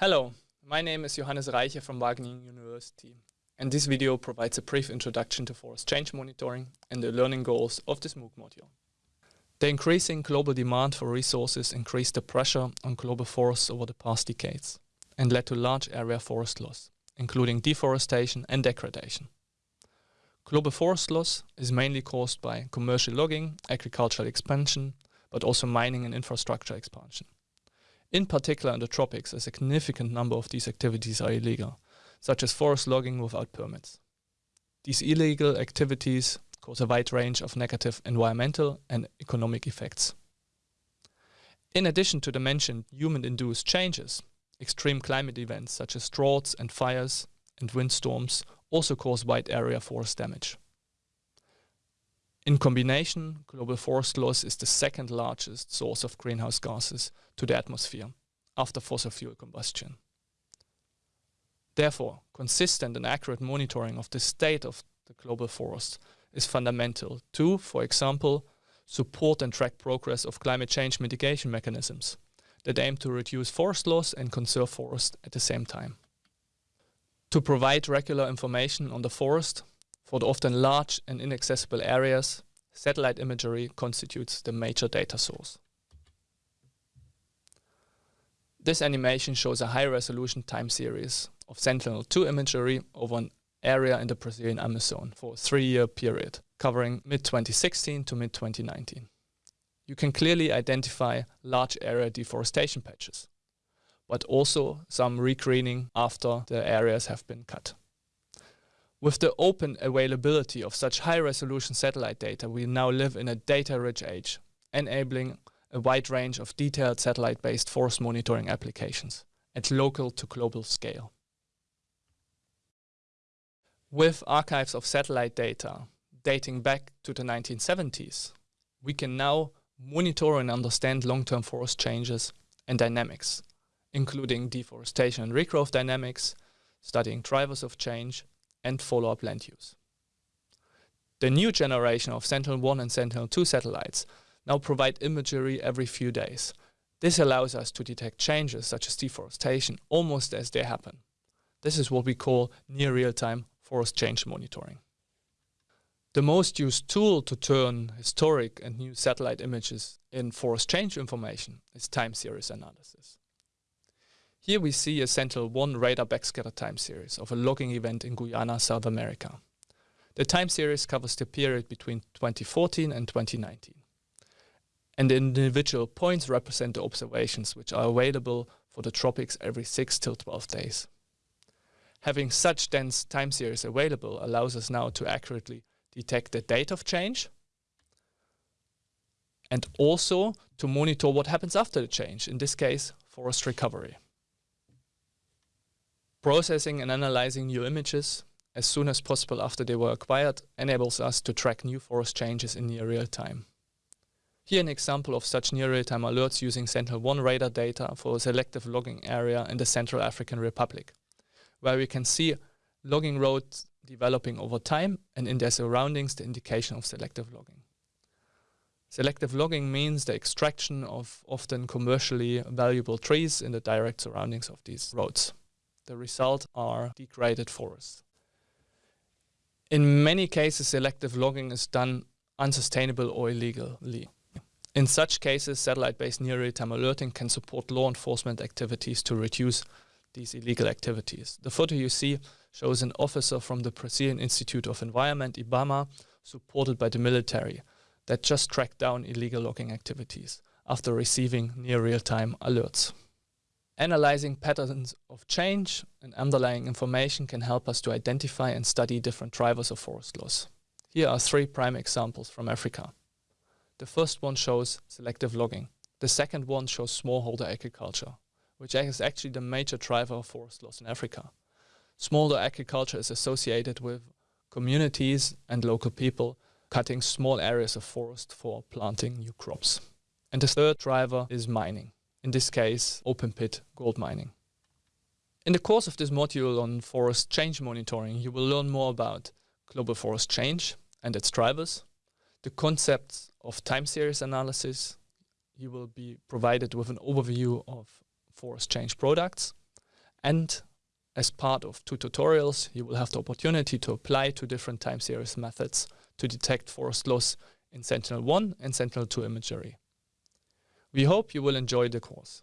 Hello, my name is Johannes Reiche from Wageningen University and this video provides a brief introduction to forest change monitoring and the learning goals of this MOOC module. The increasing global demand for resources increased the pressure on global forests over the past decades and led to large area forest loss, including deforestation and degradation. Global forest loss is mainly caused by commercial logging, agricultural expansion, but also mining and infrastructure expansion. In particular in the tropics, a significant number of these activities are illegal, such as forest logging without permits. These illegal activities cause a wide range of negative environmental and economic effects. In addition to the mentioned human-induced changes, extreme climate events such as droughts and fires and windstorms also cause wide area forest damage. In combination, global forest loss is the second largest source of greenhouse gases to the atmosphere after fossil fuel combustion. Therefore, consistent and accurate monitoring of the state of the global forest is fundamental to, for example, support and track progress of climate change mitigation mechanisms that aim to reduce forest loss and conserve forest at the same time. To provide regular information on the forest, for the often large and inaccessible areas, satellite imagery constitutes the major data source. This animation shows a high-resolution time series of Sentinel-2 imagery over an area in the Brazilian Amazon for a three-year period, covering mid-2016 to mid-2019. You can clearly identify large area deforestation patches, but also some regreening after the areas have been cut. With the open availability of such high-resolution satellite data, we now live in a data-rich age, enabling a wide range of detailed satellite-based forest monitoring applications at local to global scale. With archives of satellite data dating back to the 1970s, we can now monitor and understand long-term forest changes and dynamics, including deforestation and regrowth dynamics, studying drivers of change, and follow-up land use. The new generation of Sentinel-1 and Sentinel-2 satellites now provide imagery every few days. This allows us to detect changes such as deforestation almost as they happen. This is what we call near real-time forest change monitoring. The most used tool to turn historic and new satellite images in forest change information is time series analysis. Here we see a Sentinel-1 radar backscatter time series of a logging event in Guyana, South America. The time series covers the period between 2014 and 2019. And the individual points represent the observations which are available for the tropics every 6 till 12 days. Having such dense time series available allows us now to accurately detect the date of change and also to monitor what happens after the change, in this case, forest recovery. Processing and analyzing new images as soon as possible after they were acquired enables us to track new forest changes in near real time. Here an example of such near real-time alerts using Sentinel-1 radar data for a selective logging area in the Central African Republic, where we can see logging roads developing over time and in their surroundings the indication of selective logging. Selective logging means the extraction of often commercially valuable trees in the direct surroundings of these roads. The result are degraded forests. In many cases, selective logging is done unsustainable or illegally. In such cases, satellite-based near real-time alerting can support law enforcement activities to reduce these illegal activities. The photo you see shows an officer from the Brazilian Institute of Environment, IBAMA, supported by the military, that just tracked down illegal logging activities after receiving near real-time alerts. Analyzing patterns of change and underlying information can help us to identify and study different drivers of forest loss. Here are three prime examples from Africa. The first one shows selective logging. The second one shows smallholder agriculture, which is actually the major driver of forest loss in Africa. Smallholder agriculture is associated with communities and local people cutting small areas of forest for planting new crops. And the third driver is mining in this case open pit gold mining. In the course of this module on forest change monitoring, you will learn more about global forest change and its drivers, the concepts of time series analysis. You will be provided with an overview of forest change products. And as part of two tutorials, you will have the opportunity to apply two different time series methods to detect forest loss in Sentinel-1 and Sentinel-2 imagery. We hope you will enjoy the course.